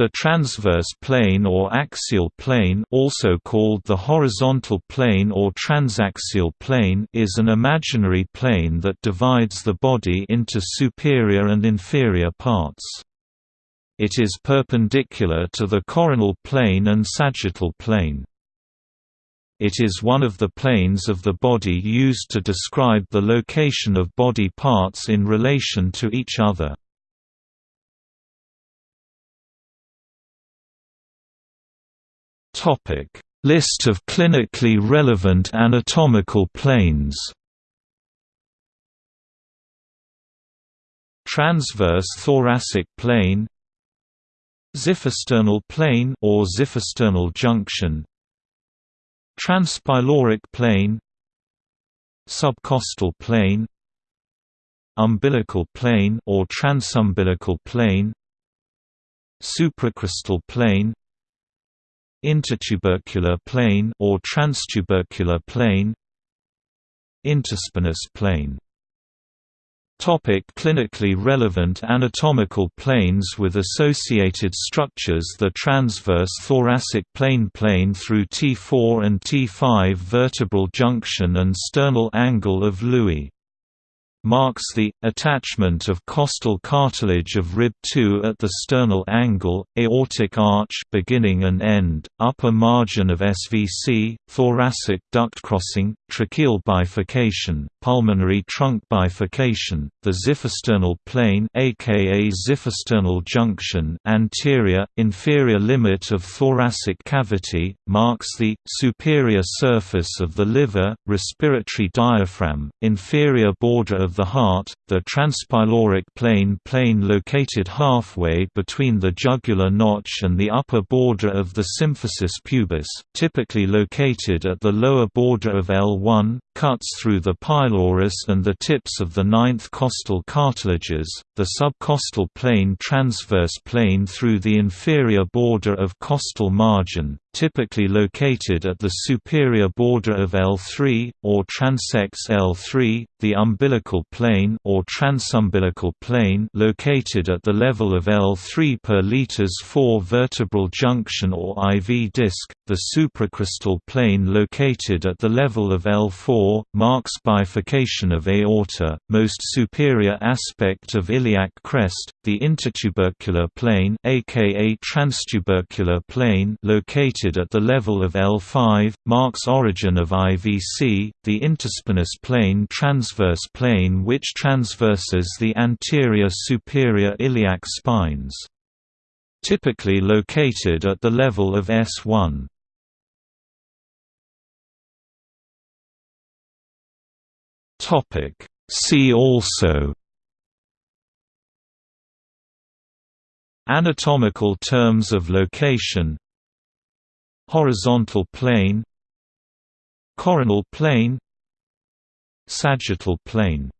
The transverse plane or axial plane also called the horizontal plane or transaxial plane is an imaginary plane that divides the body into superior and inferior parts. It is perpendicular to the coronal plane and sagittal plane. It is one of the planes of the body used to describe the location of body parts in relation to each other. Topic: List of clinically relevant anatomical planes. Transverse thoracic plane. Xiphisternal plane or xiphisternal junction. Transpyloric plane. Subcostal plane. Umbilical plane or transumbilical plane. Supracristal plane intertubercular plane or transtubercular plane interspinous plane. Topic clinically relevant anatomical planes with associated structures The transverse thoracic plane plane through T4 and T5 vertebral junction and sternal angle of Louis marks the attachment of costal cartilage of rib 2 at the sternal angle, aortic arch beginning and end, upper margin of SVC, thoracic duct crossing, tracheal bifurcation, pulmonary trunk bifurcation, the xiphisternal plane aka xiphisternal junction, anterior inferior limit of thoracic cavity, marks the superior surface of the liver, respiratory diaphragm, inferior border of of the heart, the transpyloric plane plane located halfway between the jugular notch and the upper border of the symphysis pubis, typically located at the lower border of L1, cuts through the pylorus and the tips of the ninth costal cartilages, the subcostal plane transverse plane through the inferior border of costal margin, typically located at the superior border of L3, or transects L3, the umbilical plane or transumbilical plane located at the level of L3 per liters 4 vertebral junction or IV disc, the supracristal plane located at the level of L4, marks bifurcation of aorta, most superior aspect of iliac crest, the intertubercular plane aka transtubercular plane located at the level of L5, marks origin of IVC, the interspinous plane transverse plane which transverses the anterior superior iliac spines. Typically located at the level of S1. See also Anatomical terms of location Horizontal plane Coronal plane Sagittal plane